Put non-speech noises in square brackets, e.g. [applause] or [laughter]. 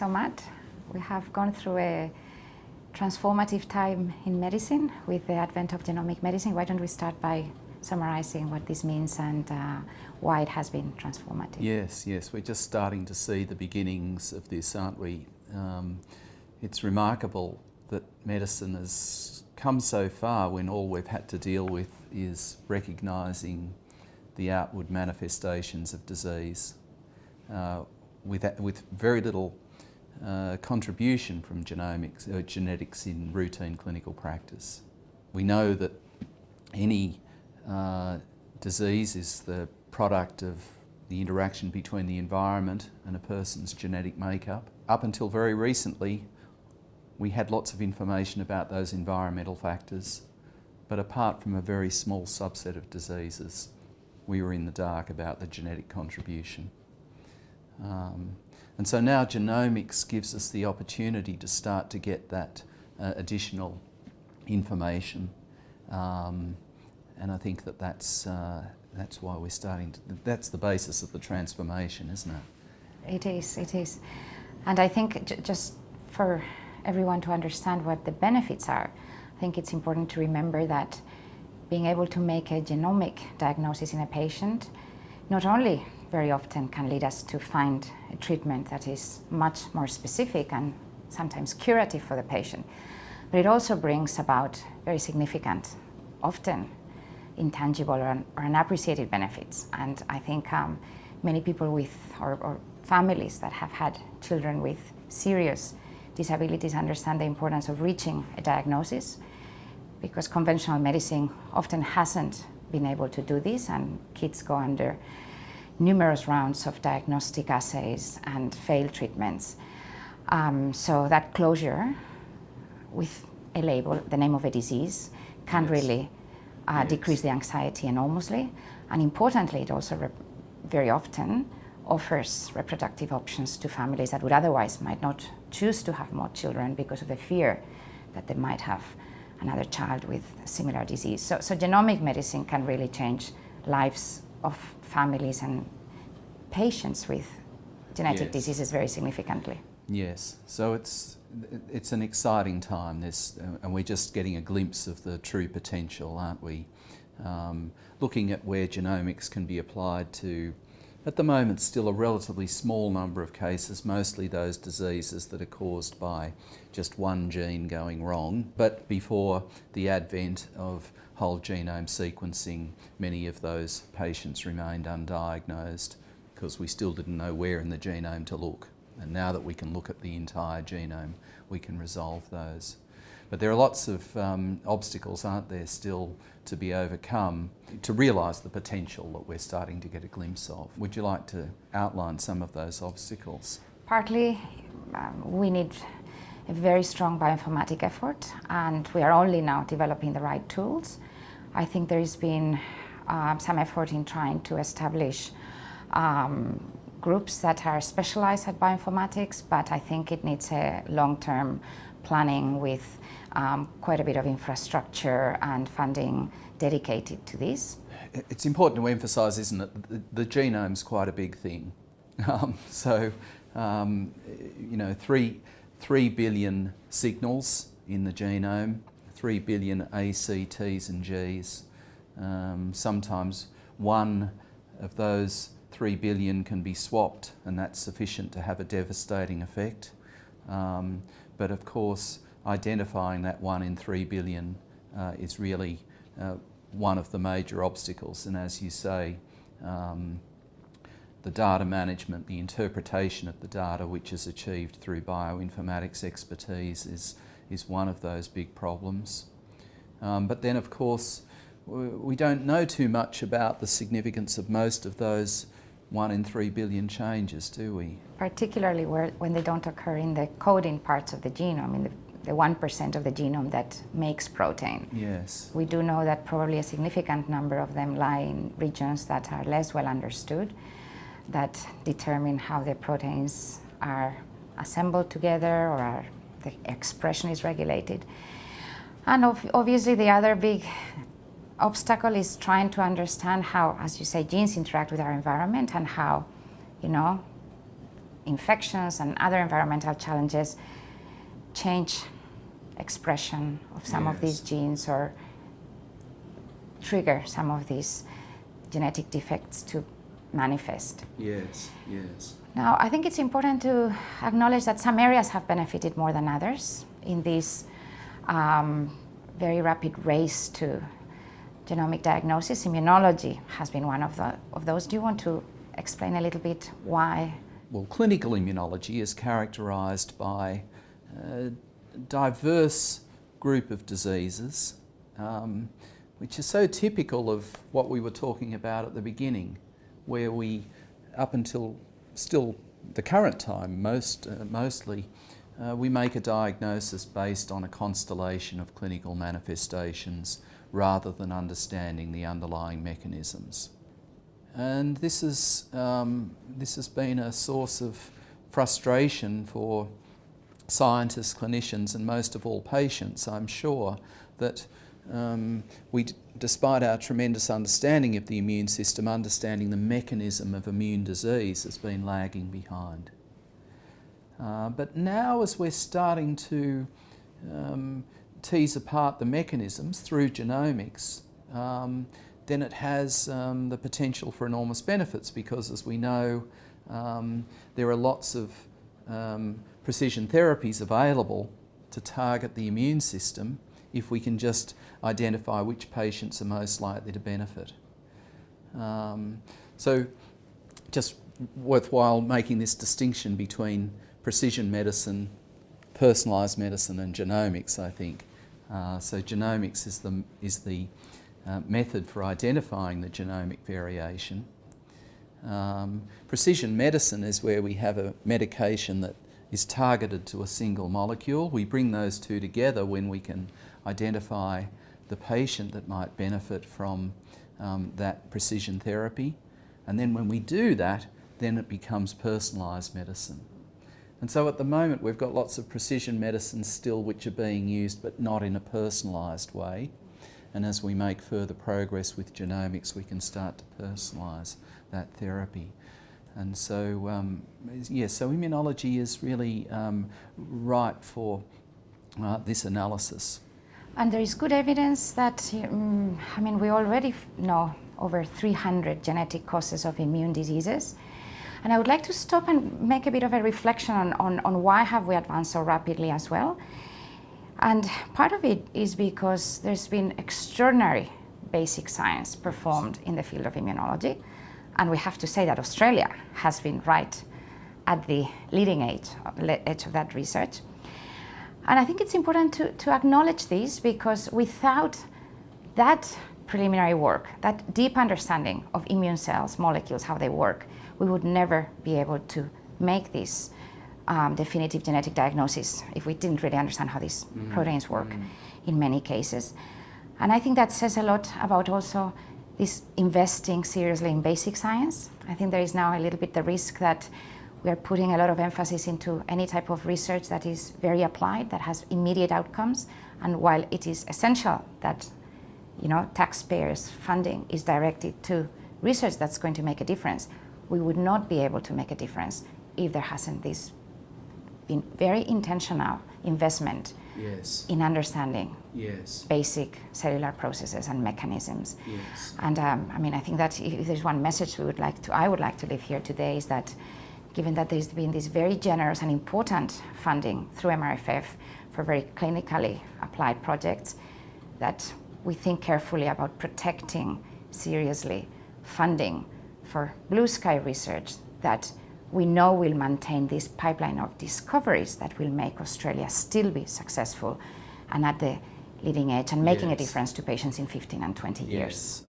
So Matt, we have gone through a transformative time in medicine with the advent of genomic medicine. Why don't we start by summarizing what this means and uh, why it has been transformative? Yes, yes, we're just starting to see the beginnings of this, aren't we? Um, it's remarkable that medicine has come so far when all we've had to deal with is recognising the outward manifestations of disease uh, with, with very little uh, contribution from genomics, uh, genetics in routine clinical practice. We know that any uh, disease is the product of the interaction between the environment and a person's genetic makeup. Up until very recently, we had lots of information about those environmental factors, but apart from a very small subset of diseases, we were in the dark about the genetic contribution. Um, and so now genomics gives us the opportunity to start to get that uh, additional information. Um, and I think that that's, uh, that's why we're starting to, that's the basis of the transformation, isn't it? It is, it is. And I think just for everyone to understand what the benefits are, I think it's important to remember that being able to make a genomic diagnosis in a patient not only very often can lead us to find a treatment that is much more specific and sometimes curative for the patient, but it also brings about very significant, often intangible or, or unappreciated benefits. And I think um, many people with, or, or families that have had children with serious disabilities understand the importance of reaching a diagnosis because conventional medicine often hasn't been able to do this and kids go under numerous rounds of diagnostic assays and failed treatments. Um, so that closure with a label, the name of a disease, can yes. really uh, yes. decrease the anxiety enormously. And importantly, it also very often offers reproductive options to families that would otherwise might not choose to have more children because of the fear that they might have another child with similar disease. So, so genomic medicine can really change lives of families and patients with genetic yes. diseases very significantly. Yes, so it's it's an exciting time. This, uh, and we're just getting a glimpse of the true potential, aren't we? Um, looking at where genomics can be applied to at the moment, still a relatively small number of cases, mostly those diseases that are caused by just one gene going wrong. But before the advent of whole genome sequencing, many of those patients remained undiagnosed because we still didn't know where in the genome to look. And now that we can look at the entire genome, we can resolve those. But there are lots of um, obstacles, aren't there, still to be overcome to realise the potential that we're starting to get a glimpse of. Would you like to outline some of those obstacles? Partly, um, we need a very strong bioinformatic effort and we are only now developing the right tools. I think there has been uh, some effort in trying to establish um, groups that are specialized at bioinformatics, but I think it needs a long-term planning with um, quite a bit of infrastructure and funding dedicated to this. It's important to emphasise, isn't it, the, the genome's quite a big thing. [laughs] Um, so, um, you know, three, three billion signals in the genome, three billion A, C, Ts and Gs. Um, sometimes one of those three billion can be swapped and that's sufficient to have a devastating effect. Um, but of course, identifying that one in three billion uh, is really uh, one of the major obstacles. And as you say, um, the data management, the interpretation of the data which is achieved through bioinformatics expertise is, is one of those big problems. Um, but then of course we don't know too much about the significance of most of those one in three billion changes, do we? Particularly where, when they don't occur in the coding parts of the genome, in the the 1% of the genome that makes protein. Yes. We do know that probably a significant number of them lie in regions that are less well understood, that determine how the proteins are assembled together or are, the expression is regulated. And obviously the other big obstacle is trying to understand how, as you say, genes interact with our environment and how, you know, infections and other environmental challenges change expression of some yes. of these genes or trigger some of these genetic defects to manifest. Yes, yes. Now, I think it's important to acknowledge that some areas have benefited more than others in this um, very rapid race to genomic diagnosis. Immunology has been one of, the, of those. Do you want to explain a little bit why? Well, clinical immunology is characterised by a diverse group of diseases, um, which is so typical of what we were talking about at the beginning, where we, up until still the current time, most, uh, mostly, uh, we make a diagnosis based on a constellation of clinical manifestations rather than understanding the underlying mechanisms. And this, is, um, this has been a source of frustration for scientists, clinicians, and most of all patients, I'm sure, that um, we, despite our tremendous understanding of the immune system, understanding the mechanism of immune disease has been lagging behind. Uh, but now as we're starting to um, tease apart the mechanisms through genomics, um, then it has um, the potential for enormous benefits because as we know, um, there are lots of um, precision therapies available to target the immune system if we can just identify which patients are most likely to benefit. Um, so just worthwhile making this distinction between precision medicine, personalised medicine and genomics, I think. Uh, so genomics is the, is the uh, method for identifying the genomic variation. Um, precision medicine is where we have a medication that is targeted to a single molecule. We bring those two together when we can identify the patient that might benefit from um, that precision therapy. And then when we do that, then it becomes personalised medicine. And so at the moment we've got lots of precision medicines still which are being used but not in a personalised way. And as we make further progress with genomics we can start to personalise that therapy. And so, um, yes, yeah, so immunology is really um, ripe for uh, this analysis. And there is good evidence that, um, I mean, we already know over 300 genetic causes of immune diseases. And I would like to stop and make a bit of a reflection on, on, on why have we advanced so rapidly as well. And part of it is because there's been extraordinary basic science performed in the field of immunology. And we have to say that Australia has been right at the leading edge, edge of that research. And I think it's important to, to acknowledge this because without that preliminary work, that deep understanding of immune cells, molecules, how they work, we would never be able to make this um, definitive genetic diagnosis if we didn't really understand how these mm. proteins work mm. in many cases. And I think that says a lot about also this investing seriously in basic science. I think there is now a little bit the risk that we are putting a lot of emphasis into any type of research that is very applied, that has immediate outcomes. And while it is essential that you know, taxpayers' funding is directed to research that's going to make a difference, we would not be able to make a difference if there hasn't this been very intentional investment yes. in understanding yes. basic cellular processes and mechanisms. Yes. And um, I mean, I think that if there's one message we would like to, I would like to leave here today is that given that there's been this very generous and important funding through MRFF for very clinically applied projects, that we think carefully about protecting seriously funding for blue sky research that we know will maintain this pipeline of discoveries that will make Australia still be successful and at the leading edge and making yes. a difference to patients in 15 and 20 yes. years.